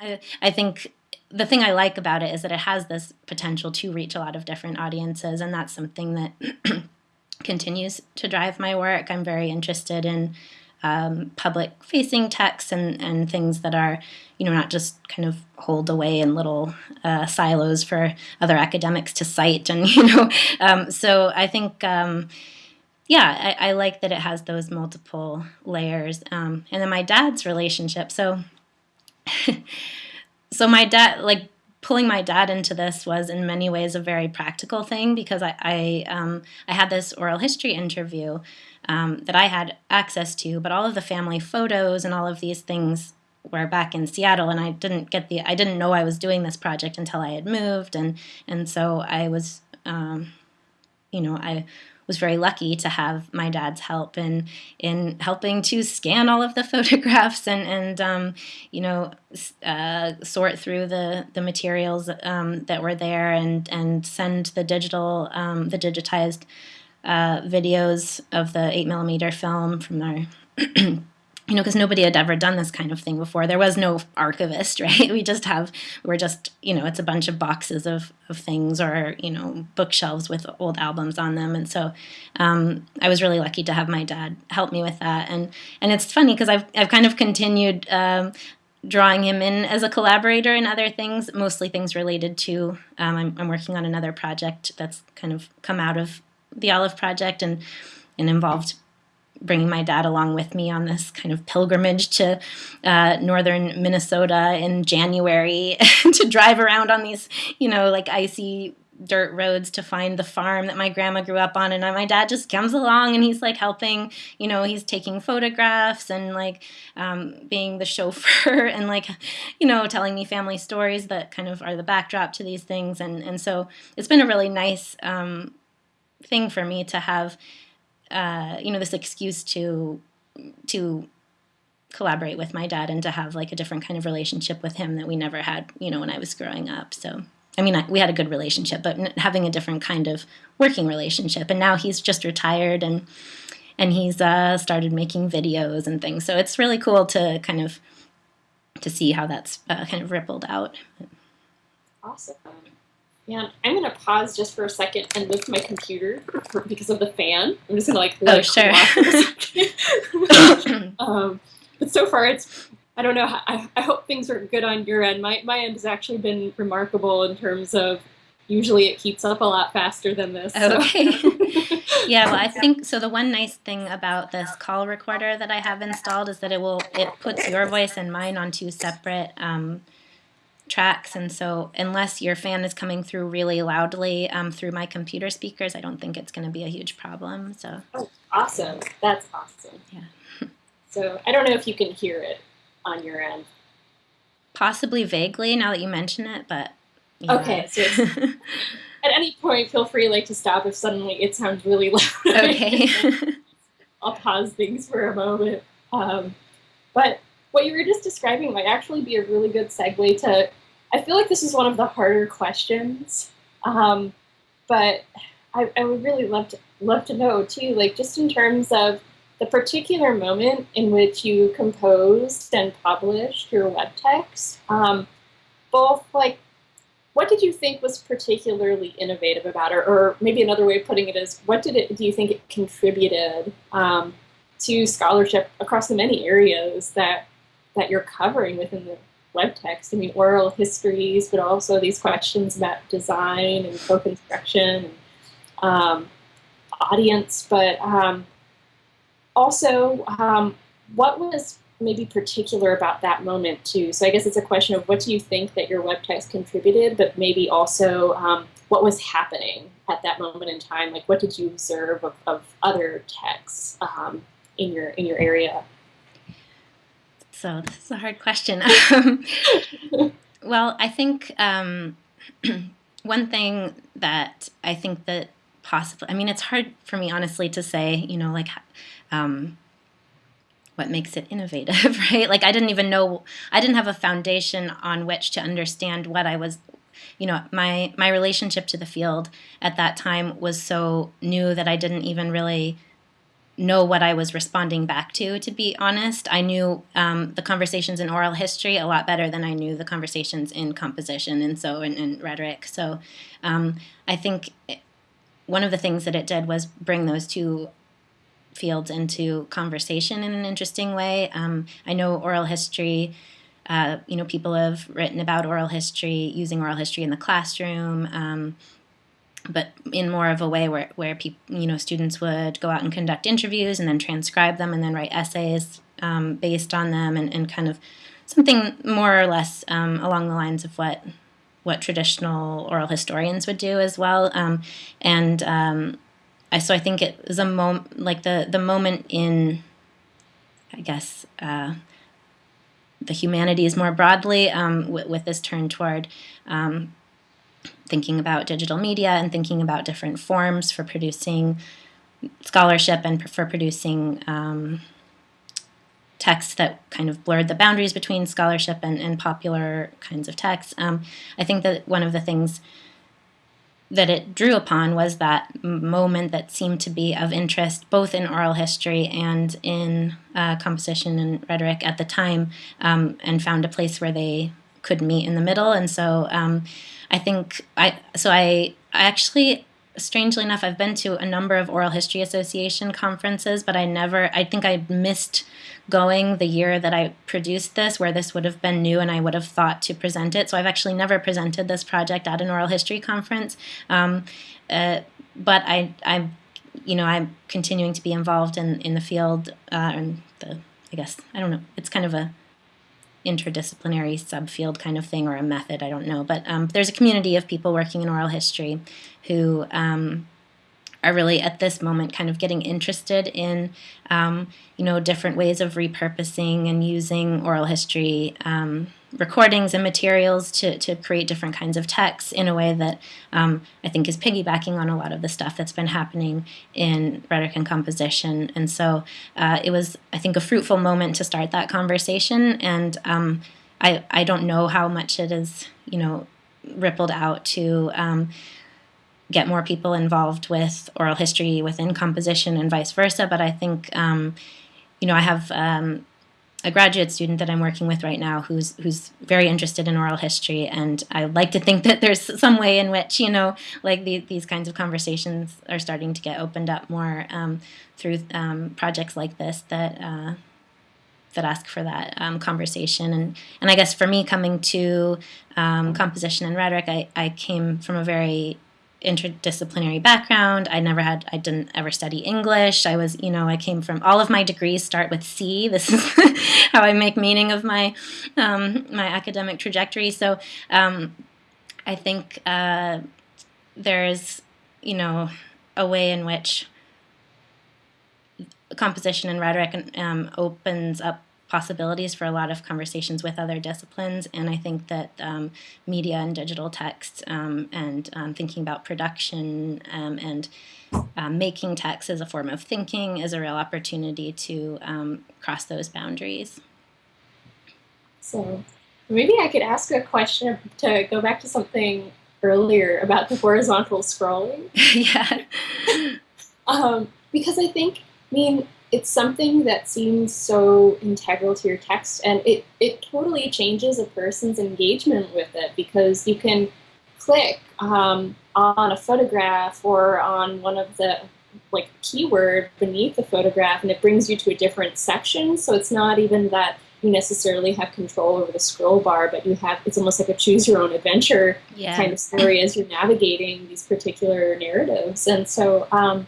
I, I think the thing I like about it is that it has this potential to reach a lot of different audiences, and that's something that continues to drive my work. I'm very interested in um, public facing texts and, and things that are, you know, not just kind of holed away in little uh, silos for other academics to cite. And, you know, um, so I think, um, yeah, I, I, like that it has those multiple layers. Um, and then my dad's relationship. So, so my dad, like pulling my dad into this was in many ways a very practical thing because I I, um, I had this oral history interview um, that I had access to, but all of the family photos and all of these things were back in Seattle, and I didn't get the I didn't know I was doing this project until I had moved, and and so I was, um, you know, I was very lucky to have my dad's help in in helping to scan all of the photographs and and um, you know uh, sort through the the materials um, that were there and and send the digital um, the digitized uh, videos of the eight millimeter film from our you know, because nobody had ever done this kind of thing before. There was no archivist, right? We just have, we're just, you know, it's a bunch of boxes of, of things or, you know, bookshelves with old albums on them. And so um, I was really lucky to have my dad help me with that. And, and it's funny because I've, I've kind of continued um, drawing him in as a collaborator in other things, mostly things related to, um, I'm, I'm working on another project that's kind of come out of the Olive Project and, and involved bringing my dad along with me on this kind of pilgrimage to uh, northern Minnesota in January to drive around on these, you know, like icy dirt roads to find the farm that my grandma grew up on. And my dad just comes along and he's like helping you know he's taking photographs and like um, being the chauffeur and like you know telling me family stories that kind of are the backdrop to these things. And and so it's been a really nice um, thing for me to have uh, you know this excuse to to collaborate with my dad and to have like a different kind of relationship with him that we never had you know when I was growing up. So I mean I, we had a good relationship but having a different kind of working relationship. And now he's just retired and and he's uh, started making videos and things. So it's really cool to kind of to see how that's uh, kind of rippled out. Awesome yeah, I'm gonna pause just for a second and lift my computer because of the fan. I'm just gonna like oh sure. um, but so far it's I don't know. I, I hope things are good on your end. My my end has actually been remarkable in terms of usually it keeps up a lot faster than this. So. Okay. yeah, well, I think so. The one nice thing about this call recorder that I have installed is that it will it puts your voice and mine on two separate um, tracks and so unless your fan is coming through really loudly um, through my computer speakers i don't think it's going to be a huge problem so. Oh, awesome. That's awesome. Yeah. So i don't know if you can hear it on your end. Possibly vaguely now that you mention it but yeah. okay so at any point feel free like to stop if suddenly it sounds really loud. Okay. I'll pause things for a moment. Um, but what you were just describing might actually be a really good segue to. I feel like this is one of the harder questions, um, but I, I, would really love to love to know too, like just in terms of the particular moment in which you composed and published your web text. Um, both like, what did you think was particularly innovative about it, or maybe another way of putting it is, what did it do you think it contributed um, to scholarship across the many areas that that you're covering within the web text. I mean, oral histories, but also these questions about design and co-construction and um, audience. But um, also, um, what was maybe particular about that moment too? So I guess it's a question of what do you think that your web text contributed, but maybe also um, what was happening at that moment in time? Like, what did you observe of, of other texts um, in your in your area? So this is a hard question. well, I think um, one thing that I think that possibly, I mean, it's hard for me honestly to say, you know, like um, what makes it innovative, right? Like I didn't even know, I didn't have a foundation on which to understand what I was you know my my relationship to the field at that time was so new that I didn't even really know what I was responding back to, to be honest. I knew um, the conversations in oral history a lot better than I knew the conversations in composition and so in rhetoric. So um, I think one of the things that it did was bring those two fields into conversation in an interesting way. Um, I know oral history. Uh, you know, people have written about oral history, using oral history in the classroom. But in more of a way where, where people, you know, students would go out and conduct interviews and then transcribe them and then write essays um, based on them and, and kind of something more or less um, along the lines of what what traditional oral historians would do as well. Um, and um, I, so I think it was a moment like the the moment in, I guess. Uh, the humanities more broadly um, with, with, this turn toward um, thinking about digital media and thinking about different forms for producing scholarship and for producing um, texts that kind of blurred the boundaries between scholarship and, and popular kinds of texts. Um, I think that one of the things that it drew upon was that moment that seemed to be of interest both in oral history and in uh, composition and rhetoric at the time, um, and found a place where they could meet in the middle. And so um, I think I so I I actually strangely enough I've been to a number of oral history association conferences but I never I think I missed going the year that I produced this where this would have been new and I would have thought to present it. So I've actually never presented this project at an oral history conference. Um, uh, but I I'm you know I'm continuing to be involved in in the field uh, and the I guess I don't know. It's kind of a interdisciplinary subfield kind of thing or a method, I don't know. But um, there's a community of people working in oral history who um, are really at this moment kind of getting interested in, um, you know, different ways of repurposing and using oral history um, recordings and materials to, to create different kinds of texts in a way that um, I think is piggybacking on a lot of the stuff that's been happening in rhetoric and composition. And so uh, it was, I think, a fruitful moment to start that conversation. And um, I, I don't know how much it is, you know, rippled out to um, get more people involved with oral history within composition and vice versa. But I think, um, you know, I have um, a graduate student that I'm working with right now who's who's very interested in oral history, and I like to think that there's some way in which you know, like the, these kinds of conversations are starting to get opened up more um, through um, projects like this that. Uh, that ask for that um, conversation and and I guess for me coming to um, composition and rhetoric I, I came from a very interdisciplinary background. I never had, I didn't ever study English. I was, you know, I came from, all of my degrees start with C. This is how I make meaning of my, um, my academic trajectory. So um, I think uh, there's, you know, a way in which composition and rhetoric um, opens up possibilities for a lot of conversations with other disciplines. And I think that um, media and digital text um, and um, thinking about production um, and um, making text as a form of thinking is a real opportunity to um, cross those boundaries. So maybe I could ask a question to go back to something earlier about the horizontal scrolling. yeah. because I think, I mean, it's something that seems so integral to your text and it, it totally changes a person's engagement with it because you can click um, on a photograph or on one of the like keyword beneath the photograph and it brings you to a different section so it's not even that you necessarily have control over the scroll bar but you have it's almost like a choose your own adventure yeah. kind of story as you're navigating these particular narratives and so um,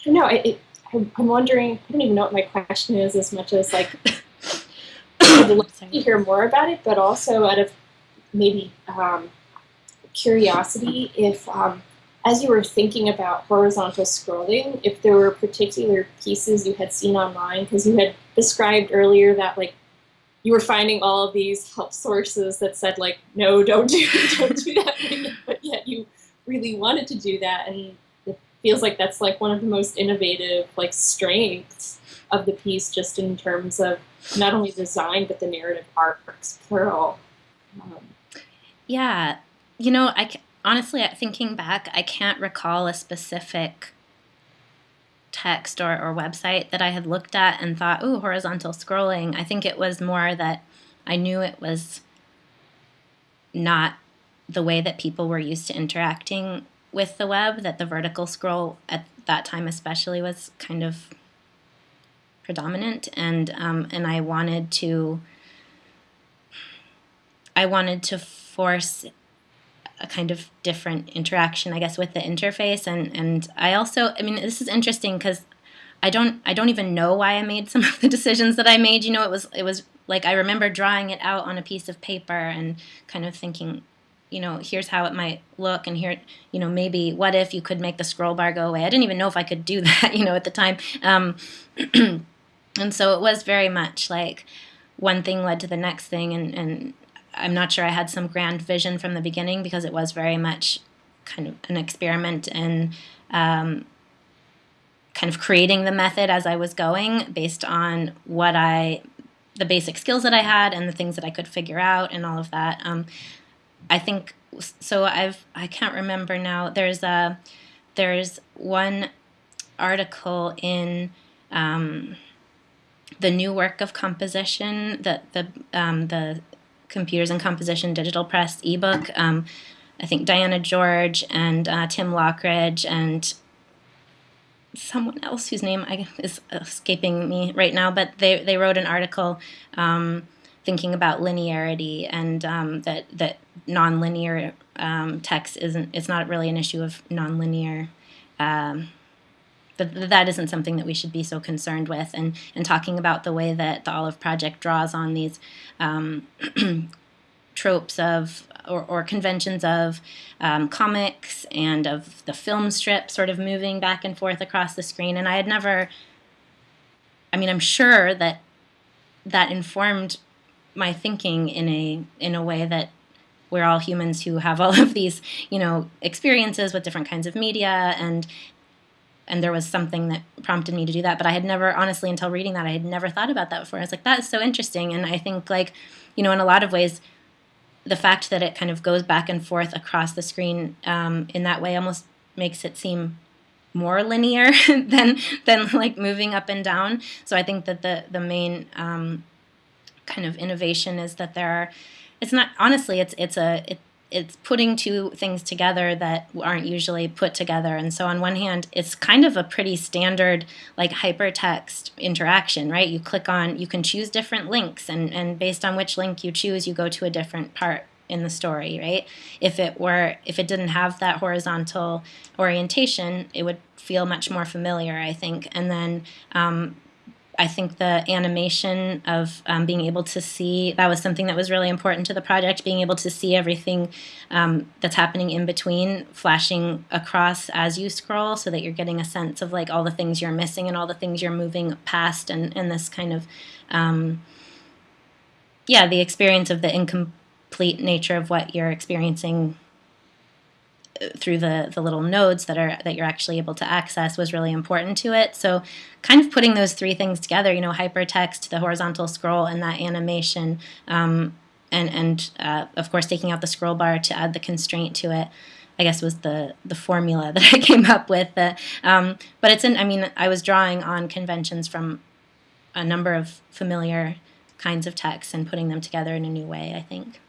I don't know it, I'm, I'm wondering, I don't even know what my question is as much as like, I'd love to hear more about it, but also out of maybe um, curiosity, if um, as you were thinking about horizontal scrolling, if there were particular pieces you had seen online, because you had described earlier that like you were finding all of these help sources that said like, no, don't do, don't do that, but yet you really wanted to do that, and feels like that's like one of the most innovative like strengths of the piece just in terms of not only design but the narrative arcs plural um, yeah you know i honestly thinking back i can't recall a specific text or, or website that I had looked at and thought, ooh, horizontal scrolling. I think it was more that I knew it was not the way that people were used to interacting with the web, that the vertical scroll at that time especially was kind of predominant and um, and I wanted to I wanted to force a kind of different interaction, I guess, with the interface. And and I also, I mean, this is interesting because I don't I don't even know why I made some of the decisions that I made. You know, it was it was like I remember drawing it out on a piece of paper and kind of thinking, you know, here's how it might look, and here, you know, maybe what if you could make the scroll bar go away? I didn't even know if I could do that, you know, at the time. Um, and so it was very much like one thing led to the next thing, and and I'm not sure I had some grand vision from the beginning because it was very much kind of an experiment and um, kind of creating the method as I was going based on what I, the basic skills that I had and the things that I could figure out and all of that. Um, I think so. I've I can't remember now. There's a there's one article in. Um, the new work of composition, that the um, the Computers and Composition Digital Press ebook. Um, I think Diana George and uh, Tim Lockridge and someone else whose name I, is escaping me right now, but they, they wrote an article um, thinking about linearity and um, that that nonlinear um, text isn't it's not really an issue of nonlinear um, that that isn't something that we should be so concerned with. And, and talking about the way that the Olive Project draws on these um, tropes of or, or, conventions of um, comics and of the film strip sort of moving back and forth across the screen. And I had never, I mean, I'm sure that that informed my thinking in a in a way that we're all humans who have all of these, you know, experiences with different kinds of media and and there was something that prompted me to do that. But i had never honestly until reading that i had never thought about that before. I was like that's so interesting. And i think like you know in a lot of ways the fact that it kind of goes back and forth across the screen um, in that way almost makes it seem more linear than than like moving up and down. So i think that the the main um, kind of innovation is that there are it's not honestly it's it's a it, it's putting two things together that aren't usually put together. And so on one hand, it's kind of a pretty standard like hypertext interaction, right? You click on, you can choose different links and, and based on which link you choose, you go to a different part in the story, right? If it were, if it didn't have that horizontal orientation, it would feel much more familiar, I think. And then um, I think the animation of um, being able to see that was something that was really important to the project. Being able to see everything um, that's happening in between, flashing across as you scroll, so that you're getting a sense of like all the things you're missing and all the things you're moving past, and and this kind of um, yeah, the experience of the incomplete nature of what you're experiencing through the the little nodes that are that you're actually able to access was really important to it. So kind of putting those three things together, you know, hypertext, the horizontal scroll, and that animation, um, and and uh, of course taking out the scroll bar to add the constraint to it. I guess was the the formula that I came up with. Uh, um, but it's in. I mean, I was drawing on conventions from a number of familiar kinds of texts and putting them together in a new way. I think.